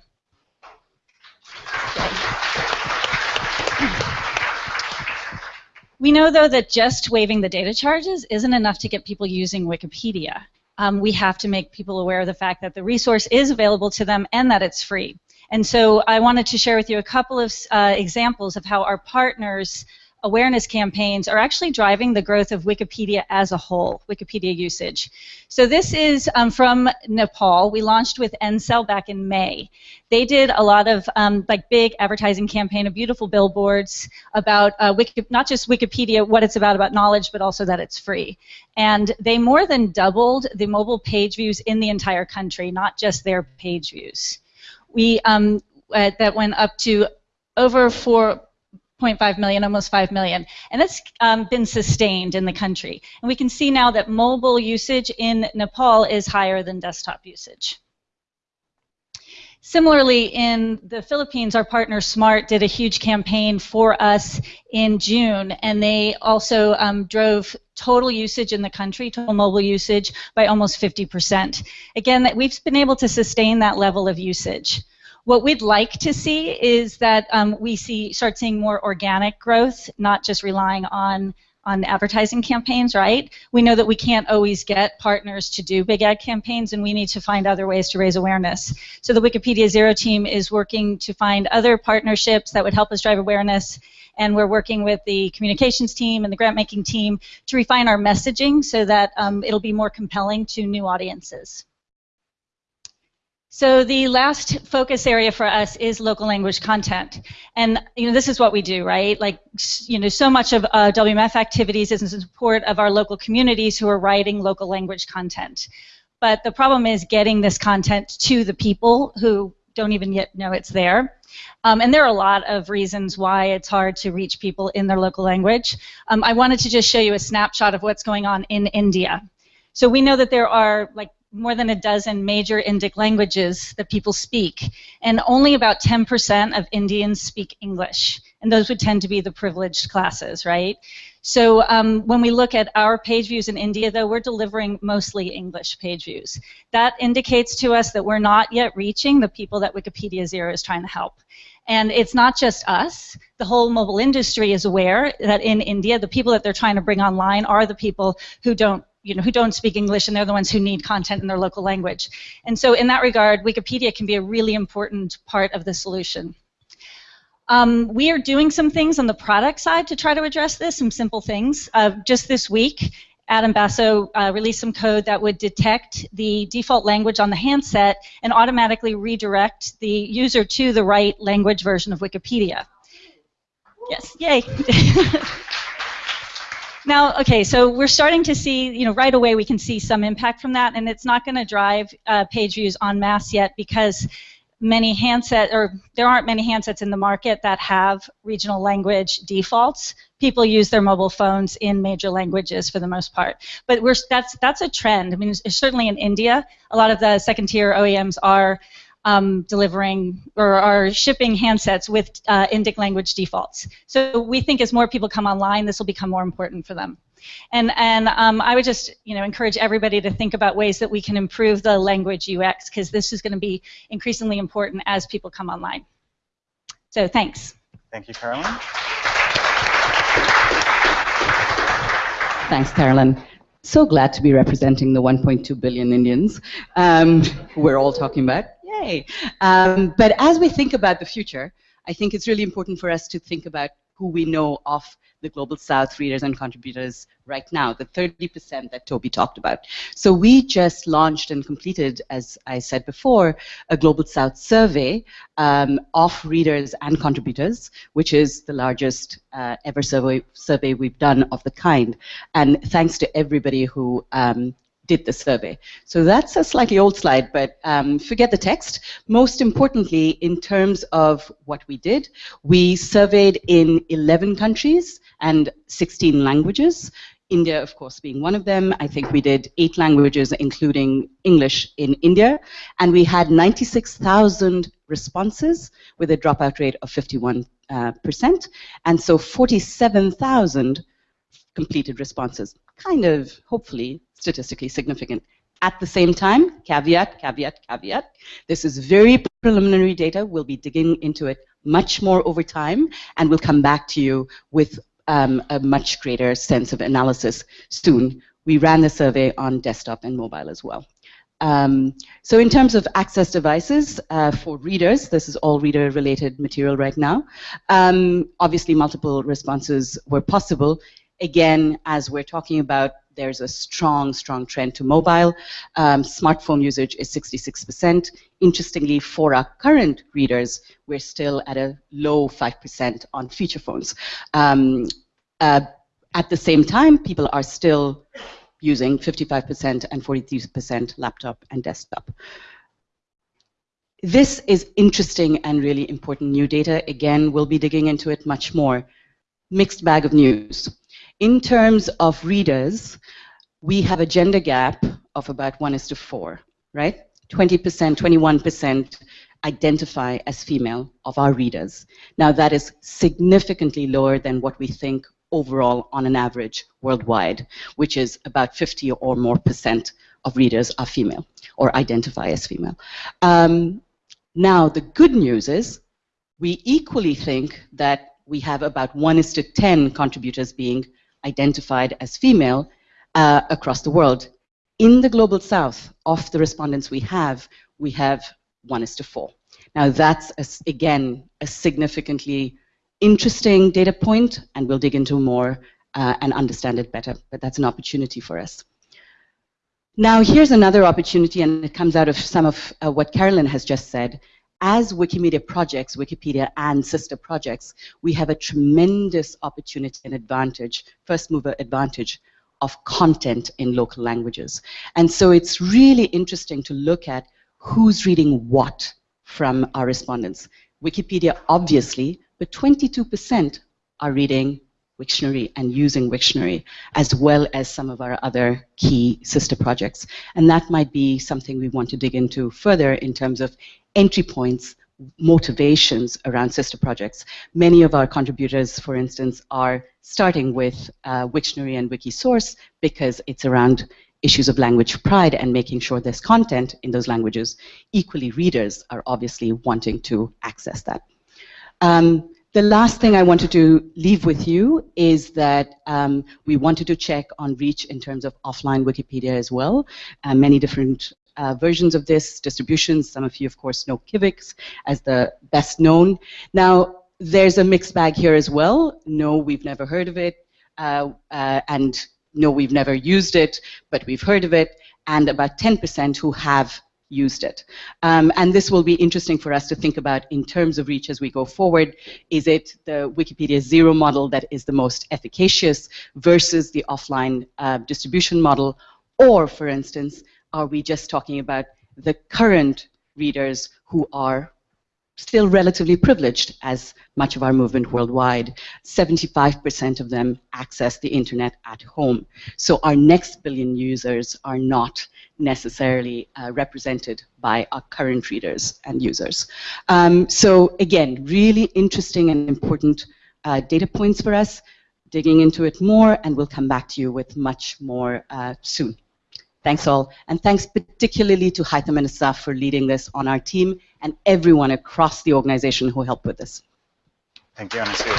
We know, though, that just waiving the data charges isn't enough to get people using Wikipedia. Um, we have to make people aware of the fact that the resource is available to them and that it's free. And so I wanted to share with you a couple of uh, examples of how our partners awareness campaigns are actually driving the growth of Wikipedia as a whole, Wikipedia usage. So this is um, from Nepal. We launched with Ncell back in May. They did a lot of um, like big advertising campaign of beautiful billboards about uh, Wiki, not just Wikipedia, what it's about, about knowledge, but also that it's free. And they more than doubled the mobile page views in the entire country, not just their page views. We um, uh, that went up to over four 0.5 million, almost 5 million. And that's um, been sustained in the country. And we can see now that mobile usage in Nepal is higher than desktop usage. Similarly, in the Philippines, our partner Smart did a huge campaign for us in June, and they also um, drove total usage in the country, total mobile usage, by almost 50%. Again, that we've been able to sustain that level of usage. What we'd like to see is that um, we see start seeing more organic growth, not just relying on on advertising campaigns, right? We know that we can't always get partners to do big ad campaigns, and we need to find other ways to raise awareness. So the Wikipedia Zero team is working to find other partnerships that would help us drive awareness, and we're working with the communications team and the grant making team to refine our messaging so that um, it'll be more compelling to new audiences. So the last focus area for us is local language content, and you know this is what we do, right? Like you know, so much of uh, WMF activities is in support of our local communities who are writing local language content. But the problem is getting this content to the people who don't even yet know it's there. Um, and there are a lot of reasons why it's hard to reach people in their local language. Um, I wanted to just show you a snapshot of what's going on in India. So we know that there are like more than a dozen major Indic languages that people speak, and only about 10% of Indians speak English, and those would tend to be the privileged classes, right? So um, when we look at our page views in India, though, we're delivering mostly English page views. That indicates to us that we're not yet reaching the people that Wikipedia Zero is trying to help. And it's not just us. The whole mobile industry is aware that in India, the people that they're trying to bring online are the people who don't you know, who don't speak English and they're the ones who need content in their local language. And so in that regard, Wikipedia can be a really important part of the solution. Um, we are doing some things on the product side to try to address this, some simple things. Uh, just this week, Adam Baso uh, released some code that would detect the default language on the handset and automatically redirect the user to the right language version of Wikipedia. Yes, yay. Now, okay, so we're starting to see, you know, right away we can see some impact from that, and it's not going to drive uh, page views en masse yet because many handset or there aren't many handsets in the market that have regional language defaults. People use their mobile phones in major languages for the most part, but we're that's that's a trend. I mean, certainly in India, a lot of the second-tier OEMs are um, delivering or are shipping handsets with uh, Indic language defaults. So we think as more people come online, this will become more important for them. And, and um, I would just you know, encourage everybody to think about ways that we can improve the language UX because this is going to be increasingly important as people come online. So thanks. Thank you, Carolyn. Thanks, Carolyn. So glad to be representing the 1.2 billion Indians um, we're all talking about. Yay! Um, but as we think about the future, I think it's really important for us to think about who we know of the Global South readers and contributors right now, the 30% that Toby talked about. So we just launched and completed, as I said before, a Global South survey um, of readers and contributors, which is the largest uh, ever survey, survey we've done of the kind. And thanks to everybody who um, did the survey. So that's a slightly old slide, but um, forget the text. Most importantly, in terms of what we did, we surveyed in 11 countries and 16 languages. India, of course, being one of them. I think we did eight languages, including English in India. And we had 96,000 responses with a dropout rate of 51. Uh, percent. and so 47,000 completed responses. Kind of, hopefully, statistically significant. At the same time, caveat, caveat, caveat, this is very preliminary data. We'll be digging into it much more over time, and we'll come back to you with um, a much greater sense of analysis soon. We ran the survey on desktop and mobile as well. Um, so in terms of access devices uh, for readers, this is all reader-related material right now. Um, obviously, multiple responses were possible. Again, as we're talking about there's a strong, strong trend to mobile. Um, smartphone usage is 66%. Interestingly, for our current readers, we're still at a low 5% on feature phones. Um, uh, at the same time, people are still using 55% and 43% laptop and desktop. This is interesting and really important new data. Again, we'll be digging into it much more. Mixed bag of news. In terms of readers, we have a gender gap of about 1 is to 4, right? 20%, 21% identify as female of our readers. Now that is significantly lower than what we think overall on an average worldwide, which is about 50 or more percent of readers are female or identify as female. Um, now the good news is we equally think that we have about 1 is to 10 contributors being identified as female uh, across the world. In the global south, of the respondents we have, we have one is to four. Now that's, a, again, a significantly interesting data point, and we'll dig into more uh, and understand it better, but that's an opportunity for us. Now here's another opportunity, and it comes out of some of uh, what Carolyn has just said. As Wikimedia projects, Wikipedia and sister projects, we have a tremendous opportunity and advantage, first mover advantage, of content in local languages. And so it's really interesting to look at who's reading what from our respondents. Wikipedia, obviously, but 22% are reading Wiktionary and using Wiktionary, as well as some of our other key sister projects. And that might be something we want to dig into further in terms of entry points, motivations around sister projects. Many of our contributors, for instance, are starting with uh, Wiktionary and Wikisource because it's around issues of language pride and making sure there's content in those languages. Equally, readers are obviously wanting to access that. Um, the last thing I wanted to leave with you is that um, we wanted to check on reach in terms of offline Wikipedia as well. Uh, many different uh, versions of this, distributions. Some of you, of course, know Kiwix as the best known. Now, there's a mixed bag here as well. No, we've never heard of it. Uh, uh and no, we've never used it, but we've heard of it. And about 10% who have used it. Um, and this will be interesting for us to think about in terms of reach as we go forward. Is it the Wikipedia zero model that is the most efficacious versus the offline uh, distribution model? Or, for instance, are we just talking about the current readers who are still relatively privileged as much of our movement worldwide. 75% of them access the internet at home. So our next billion users are not necessarily uh, represented by our current readers and users. Um, so again, really interesting and important uh, data points for us, digging into it more, and we'll come back to you with much more uh, soon. Thanks all, and thanks particularly to Haitham and Asaf for leading this on our team and everyone across the organization who helped with this. Thank you, Anasuya.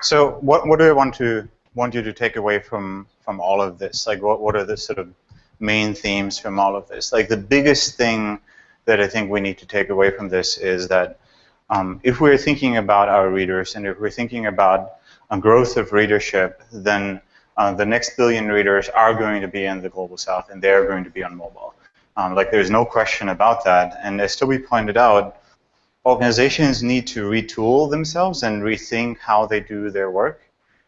So what, what do I want to want you to take away from from all of this? Like what, what are the sort of main themes from all of this? Like the biggest thing that I think we need to take away from this is that um, if we're thinking about our readers and if we're thinking about a growth of readership, then uh, the next billion readers are going to be in the global south and they're going to be on mobile. Um, like there's no question about that. And as Toby pointed out, organizations need to retool themselves and rethink how they do their work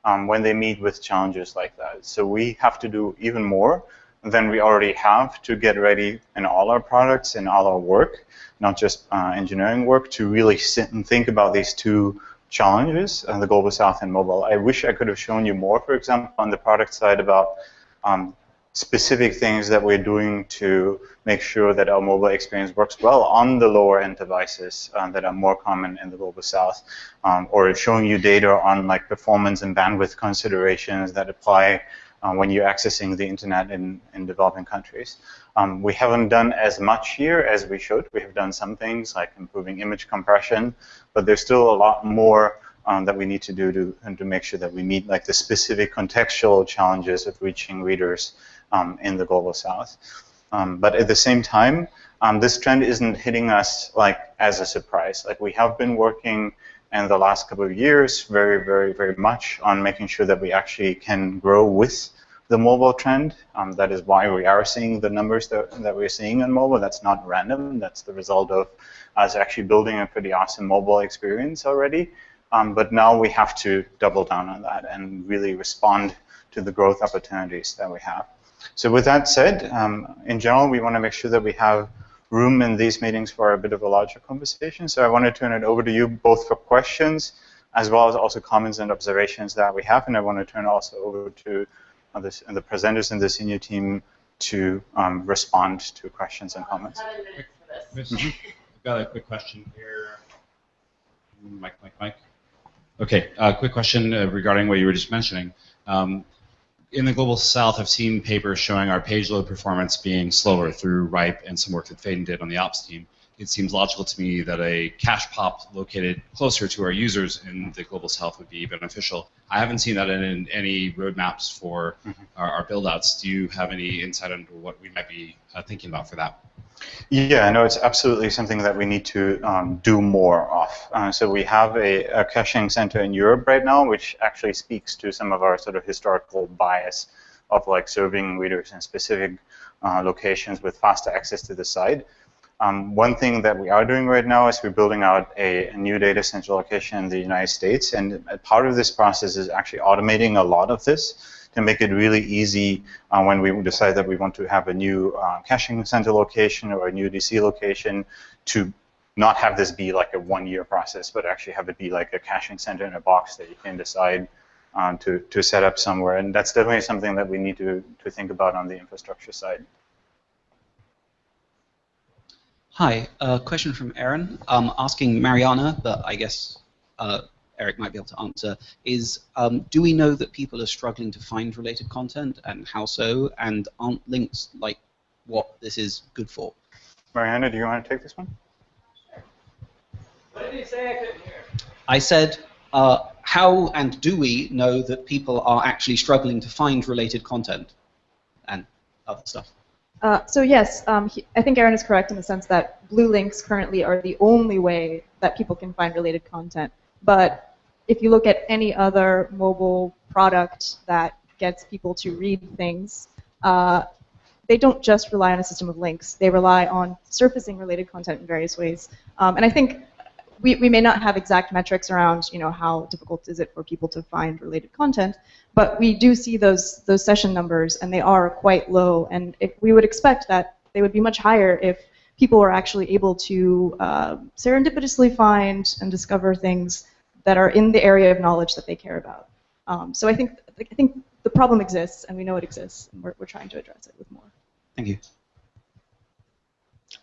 um, when they meet with challenges like that. So we have to do even more than we already have to get ready in all our products and all our work, not just uh, engineering work, to really sit and think about these two challenges on the Global South and mobile. I wish I could have shown you more, for example, on the product side about um, specific things that we're doing to make sure that our mobile experience works well on the lower end devices um, that are more common in the global south, um, or showing you data on like performance and bandwidth considerations that apply uh, when you're accessing the internet in, in developing countries. Um, we haven't done as much here as we should. We have done some things like improving image compression, but there's still a lot more um, that we need to do to, and to make sure that we meet like the specific contextual challenges of reaching readers um, in the global south. Um, but at the same time, um, this trend isn't hitting us like as a surprise. Like we have been working in the last couple of years very, very, very much on making sure that we actually can grow with the mobile trend. Um, that is why we are seeing the numbers that, that we're seeing on mobile. That's not random. That's the result of us actually building a pretty awesome mobile experience already. Um, but now we have to double down on that and really respond to the growth opportunities that we have. So with that said, um, in general, we want to make sure that we have room in these meetings for a bit of a larger conversation. So I want to turn it over to you both for questions as well as also comments and observations that we have. And I want to turn also over to uh, this, and the presenters in the senior team to um, respond to questions and comments. Mm-hmm. I've got a quick question here. Mike, Mike, Mike. Okay, a uh, quick question uh, regarding what you were just mentioning. Um, in the global south, I've seen papers showing our page load performance being slower through RIPE and some work that Faidon did on the ops team. It seems logical to me that a cache pop located closer to our users in the global south would be beneficial. I haven't seen that in, in any roadmaps for Mm-hmm. our, our build-outs. Do you have any insight into what we might be uh, thinking about for that? Yeah, no, it's absolutely something that we need to um, do more of. Uh, so we have a, a caching center in Europe right now, which actually speaks to some of our sort of historical bias of like serving readers in specific uh, locations with faster access to the site. Um, one thing that we are doing right now is we're building out a, a, new data center location in the United States, and part of this process is actually automating a lot of this to make it really easy uh, when we decide that we want to have a new uh, caching center location or a new DC location to not have this be like a one-year process, but actually have it be like a caching center in a box that you can decide um, to, to set up somewhere. And that's definitely something that we need to, to think about on the infrastructure side. Hi, a question from Aaron, um, asking Maryana, but I guess uh, Eric might be able to answer, is um, do we know that people are struggling to find related content, and how so, and aren't links like what this is good for? Maryana, do you want to take this one? What did you say? I couldn't hear. I said, uh, how and do we know that people are actually struggling to find related content and other stuff? Uh, so yes, um, he, I think Aaron is correct in the sense that blue links currently are the only way that people can find related content. But if you look at any other mobile product that gets people to read things, uh, they don't just rely on a system of links. They rely on surfacing related content in various ways. Um, and I think we, we may not have exact metrics around you know how difficult is it for people to find related content, but we do see those those session numbers and they are quite low. And if, we would expect that they would be much higher if people were actually able to uh, serendipitously find and discover things that are in the area of knowledge that they care about. Um, so I think I think the problem exists and we know it exists and we're, we're trying to address it with more. Thank you.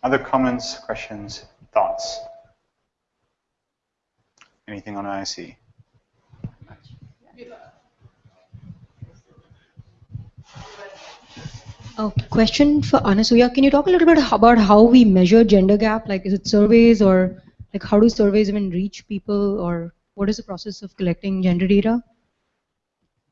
Other comments, questions, thoughts? Anything on IRC? A question for Anasuya. Can you talk a little bit about how we measure gender gap? Like, is it surveys or like how do surveys even reach people or what is the process of collecting gender data?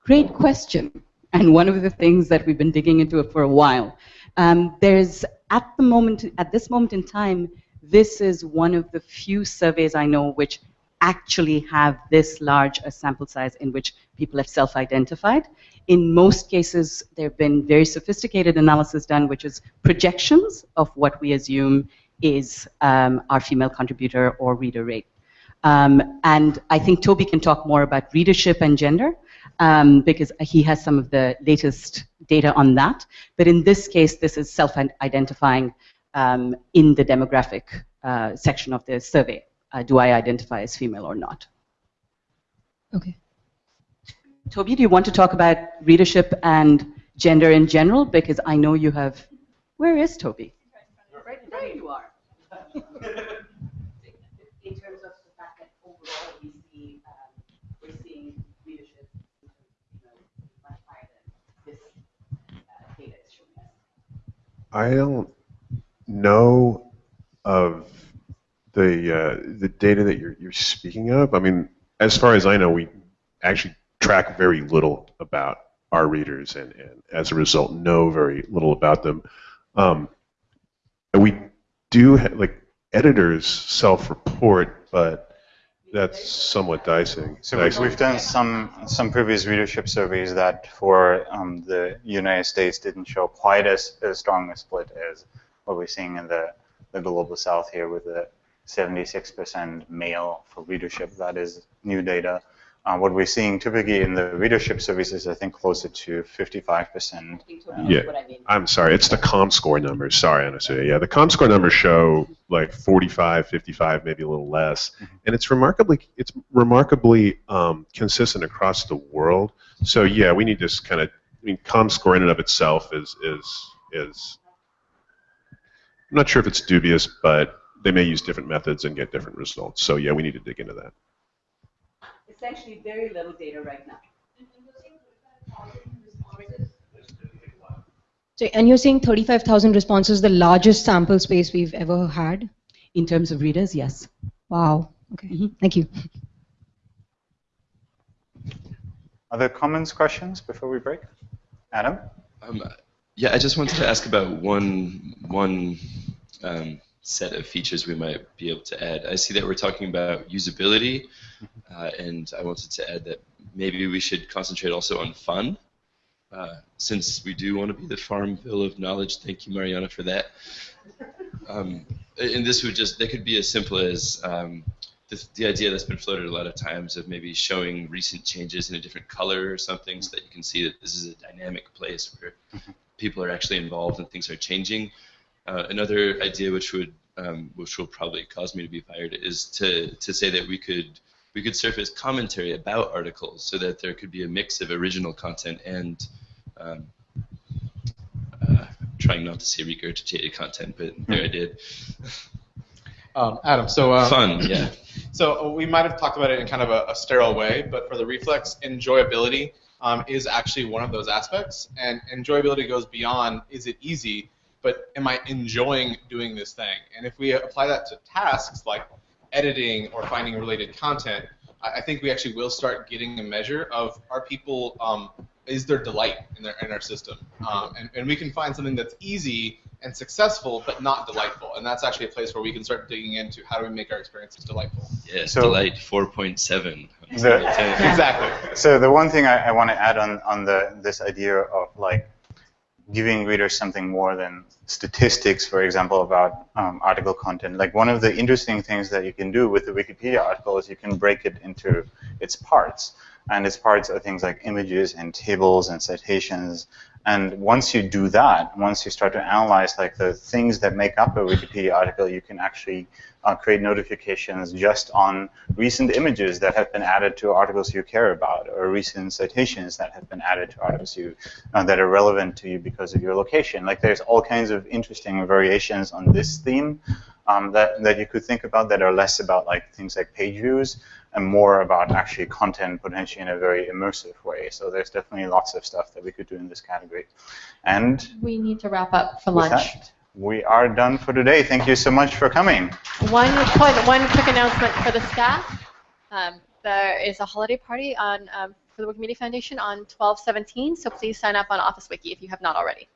Great question. And one of the things that we've been digging into for a while. Um, there's at the moment, at this moment in time, this is one of the few surveys I know which actually have this large a sample size in which people have self-identified. In most cases, there have been very sophisticated analysis done, which is projections of what we assume is um, our female contributor or reader rate. Um, and I think Toby can talk more about readership and gender um, because he has some of the latest data on that. But in this case, this is self-identifying um, in the demographic uh, section of the survey. Uh, do I identify as female or not? Okay. Toby, do you want to talk about readership and gender in general? Because I know you have. Where is Toby? Right there you are. in terms of the fact that overall we see um, we're seeing readership you know, much higher than this uh, data is showing us. I don't know of the uh, the data that you're you're speaking of. I mean, as far as I know, we actually track very little about our readers, and, and as a result, know very little about them. Um, we do ha- like editors self-report, but that's somewhat dicing. So we've, we've done some some previous readership surveys that for um, the United States didn't show quite as, as strong a split as what we're seeing in the, the global south here with the 76% male for readership. That is new data. Uh, what we're seeing typically in the readership surveys is, I think, closer to 55%. Uh, Yeah, I'm sorry. It's the ComScore numbers. Sorry, Anastasia. Yeah, the ComScore numbers show like 45, 55, maybe a little less, and it's remarkably it's remarkably um, consistent across the world. So yeah, we need to kind of. I mean, ComScore in and of itself is is is. I'm not sure if it's dubious, but they may use different methods and get different results. So yeah, we need to dig into that. Essentially, very little data right now. So, and you're saying 35,000 responses, the largest sample space we've ever had? in terms of readers, yes. Wow. Okay. Thank you. Other comments, questions before we break? Adam? Um, yeah, I just wanted to ask about one one um, set of features we might be able to add. I see that we're talking about usability, uh, and I wanted to add that maybe we should concentrate also on fun, uh, since we do want to be the Farmville of knowledge. Thank you, Maryana, for that. Um, and this would just, they could be as simple as um, the, the idea that's been floated a lot of times of maybe showing recent changes in a different color or something so that you can see that this is a dynamic place where people are actually involved and things are changing. Uh, another idea which would um, which will probably cause me to be fired is to, to say that we could we could surface commentary about articles so that there could be a mix of original content and um, uh, trying not to say regurgitated content, but there I did. Um, Adam, so um, Fun, yeah. So we might have talked about it in kind of a, a sterile way, but for the reflex, enjoyability um, is actually one of those aspects, and enjoyability goes beyond is it easy, but am I enjoying doing this thing? And if we apply that to tasks like editing or finding related content, I, I think we actually will start getting a measure of are people um, is there delight in their in our system, um, and, and we can find something that's easy and successful but not delightful, and that's actually a place where we can start digging into how do we make our experiences delightful. Yes, So- Delight 4.7. Exactly. So the one thing I, I want to add on, on the this idea of like giving readers something more than statistics, for example, about um, article content. Like one of the interesting things that you can do with the Wikipedia article is you can break it into its parts. And its parts are things like images and tables and citations. And once you do that, once you start to analyze like the things that make up a Wikipedia article, you can actually uh, create notifications just on recent images that have been added to articles you care about, or recent citations that have been added to articles you uh, that are relevant to you because of your location. Like there's all kinds of interesting variations on this theme um, that that you could think about that are less about like things like page views and more about actually content potentially in a very immersive way. So there's definitely lots of stuff that we could do in this category. And We need to wrap up for lunch. that, we are done for today. Thank you so much for coming. One point, one quick announcement for the staff. Um, there is a holiday party on um, for the Wikimedia Foundation on 12/17, so please sign up on Office Wiki if you have not already.